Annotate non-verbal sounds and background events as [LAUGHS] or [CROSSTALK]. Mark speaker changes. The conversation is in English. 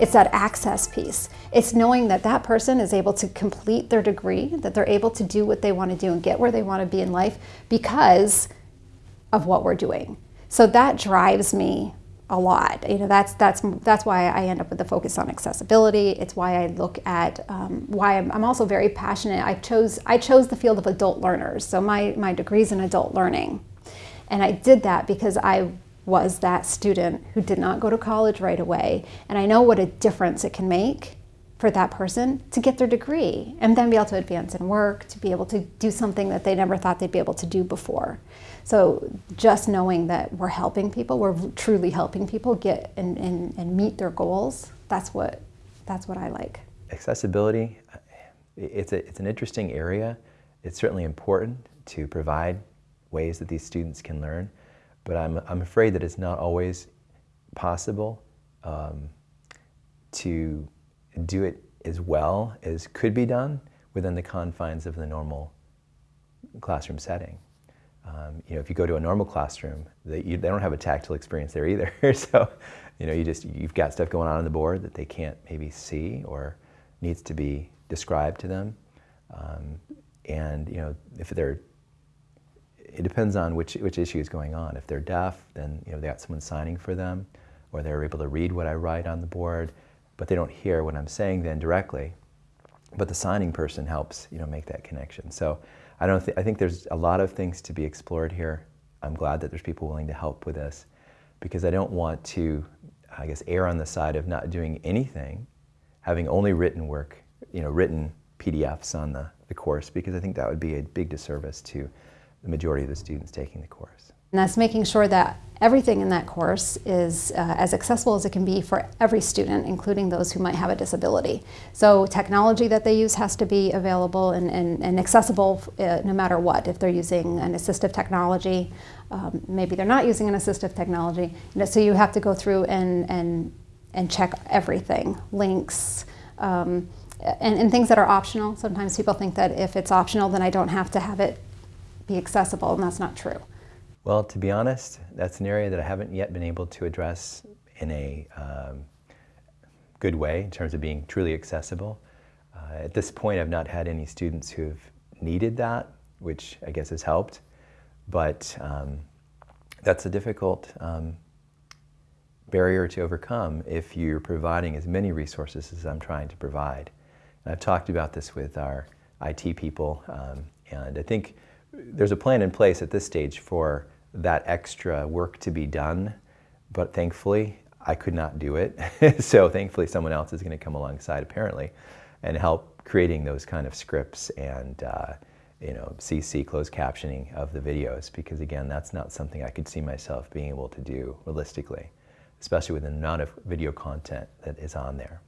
Speaker 1: It's that access piece. It's knowing that that person is able to complete their degree, that they're able to do what they want to do and get where they want to be in life because of what we're doing. So that drives me a lot. You know, that's that's that's why I end up with the focus on accessibility. It's why I look at um, why I'm, I'm, also very passionate. I chose I chose the field of adult learners. So my my degree's in adult learning, and I did that because I was that student who did not go to college right away, and I know what a difference it can make for that person to get their degree and then be able to advance in work, to be able to do something that they never thought they'd be able to do before. So just knowing that we're helping people, we're truly helping people get and, and, and meet their goals, that's what, that's what I like.
Speaker 2: Accessibility, it's, a, it's an interesting area. It's certainly important to provide ways that these students can learn, but I'm, I'm afraid that it's not always possible um, to do it as well as could be done within the confines of the normal classroom setting. Um, you know, if you go to a normal classroom, they, you, they don't have a tactile experience there either. [LAUGHS] so, you know, you just, you've got stuff going on on the board that they can't maybe see or needs to be described to them. Um, and, you know, if they're, it depends on which, which issue is going on. If they're deaf, then, you know, they got someone signing for them, or they're able to read what I write on the board, but they don't hear what I'm saying then directly. But the signing person helps, you know, make that connection. So I don't. Th I think there's a lot of things to be explored here. I'm glad that there's people willing to help with this, because I don't want to, I guess, err on the side of not doing anything, having only written work, you know, written PDFs on the, the course, because I think that would be a big disservice to the majority of the students taking the course.
Speaker 1: And that's making sure that everything in that course is uh, as accessible as it can be for every student, including those who might have a disability. So technology that they use has to be available and, and, and accessible uh, no matter what. If they're using an assistive technology, um, maybe they're not using an assistive technology. So you have to go through and, and, and check everything, links, um, and, and things that are optional. Sometimes people think that if it's optional, then I don't have to have it be accessible, and that's not true.
Speaker 2: Well, to be honest, that's an area that I haven't yet been able to address in a um, good way in terms of being truly accessible. Uh, at this point, I've not had any students who have needed that, which I guess has helped, but um, that's a difficult um, barrier to overcome if you're providing as many resources as I'm trying to provide. And I've talked about this with our IT people, um, and I think there's a plan in place at this stage for that extra work to be done, but thankfully I could not do it. [LAUGHS] so thankfully someone else is going to come alongside apparently and help creating those kind of scripts and uh, you know CC closed captioning of the videos because again that's not something I could see myself being able to do realistically, especially with the amount of video content that is on there.